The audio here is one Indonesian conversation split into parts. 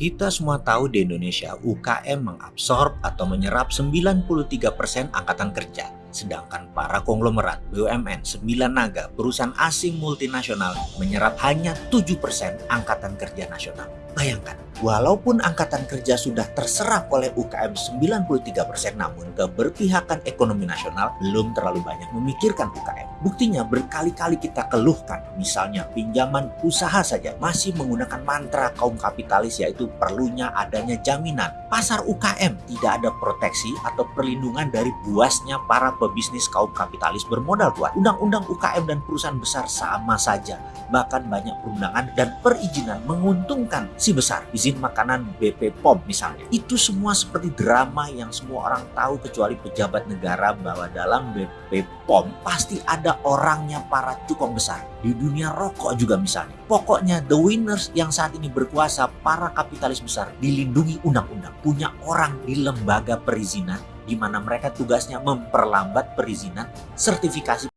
Kita semua tahu di Indonesia UKM mengabsorb atau menyerap 93% angkatan kerja. Sedangkan para konglomerat, BUMN, sembilan naga, perusahaan asing multinasional menyerap hanya 7% angkatan kerja nasional. Bayangkan, walaupun angkatan kerja sudah terserap oleh UKM 93%, namun keberpihakan ekonomi nasional belum terlalu banyak memikirkan UKM. Buktinya berkali-kali kita keluhkan, misalnya pinjaman usaha saja masih menggunakan mantra kaum kapitalis yaitu perlunya adanya jaminan. Pasar UKM tidak ada proteksi atau perlindungan dari buasnya para pebisnis kaum kapitalis bermodal kuat. Undang-undang UKM dan perusahaan besar sama saja, bahkan banyak perundangan dan perizinan menguntungkan si besar, izin makanan BP POM misalnya. Itu semua seperti drama yang semua orang tahu kecuali pejabat negara bahwa dalam BP POM pasti ada orangnya para cukong besar. Di dunia rokok juga misalnya. Pokoknya the winners yang saat ini berkuasa, para kapitalis besar dilindungi undang-undang. Punya orang di lembaga perizinan di mana mereka tugasnya memperlambat perizinan sertifikasi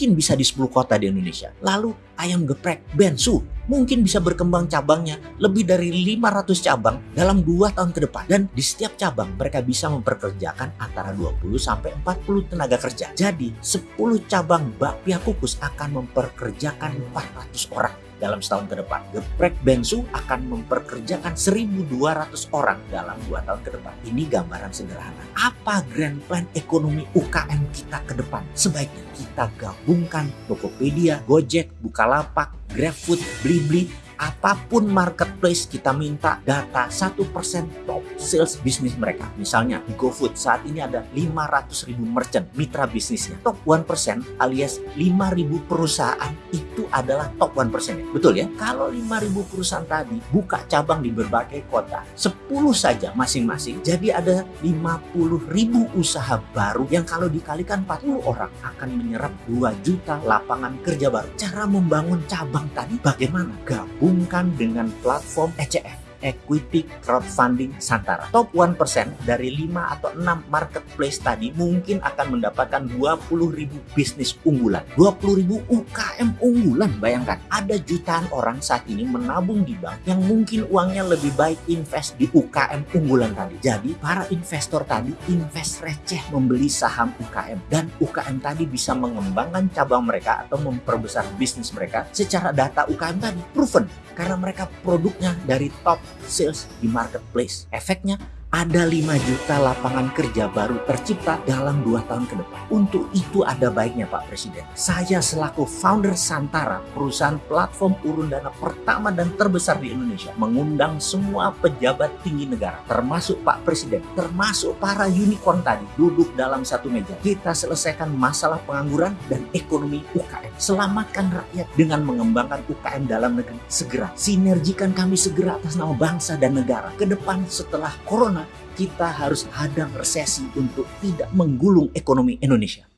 mungkin bisa di 10 kota di Indonesia. Lalu ayam geprek Bensu mungkin bisa berkembang cabangnya lebih dari 500 cabang dalam 2 tahun ke depan. Dan di setiap cabang mereka bisa memperkerjakan antara 20 sampai 40 tenaga kerja. Jadi 10 cabang bakpia kukus akan memperkerjakan 400 orang dalam setahun ke depan. Geprek Bensu akan memperkerjakan 1.200 orang dalam dua tahun ke depan. Ini gambaran sederhana. Apa grand plan ekonomi UKM kita ke depan? Sebaiknya kita gabungkan Tokopedia, Gojek, Bukalapak, GrabFood, Blibli, apa pun marketplace kita minta data 1% top sales bisnis mereka. Misalnya di GoFood saat ini ada 500 ribu merchant mitra bisnisnya. Top 1% alias 5.000 perusahaan itu adalah top 1% ya. Betul ya? Kalau 5.000 perusahaan tadi buka cabang di berbagai kota, 10 saja masing-masing, jadi ada 50 ribu usaha baru yang kalau dikalikan 40 orang akan menyerap 2 juta lapangan kerja baru. Cara membangun cabang tadi bagaimana? Gabung digabungkan dengan platform ECF equity crowdfunding Santara. Top 1% dari 5 atau 6 marketplace tadi mungkin akan mendapatkan 20.000 bisnis unggulan. 20.000 UKM unggulan, bayangkan. Ada jutaan orang saat ini menabung di bank yang mungkin uangnya lebih baik invest di UKM unggulan tadi. Jadi para investor tadi invest receh membeli saham UKM. Dan UKM tadi bisa mengembangkan cabang mereka atau memperbesar bisnis mereka secara data UKM tadi proven. Karena mereka produknya dari top sales di marketplace. Efeknya ada 5 juta lapangan kerja baru tercipta dalam 2 tahun ke depan. Untuk itu ada baiknya Pak Presiden. Saya selaku founder Santara, perusahaan platform urun dana pertama dan terbesar di Indonesia, mengundang semua pejabat tinggi negara, termasuk Pak Presiden, termasuk para unicorn tadi, duduk dalam satu meja. Kita selesaikan masalah pengangguran dan ekonomi UKM. Selamatkan rakyat dengan mengembangkan UKM dalam negeri. Segera, sinergikan kami segera atas nama bangsa dan negara. Ke depan setelah corona, kita harus hadang resesi untuk tidak menggulung ekonomi Indonesia.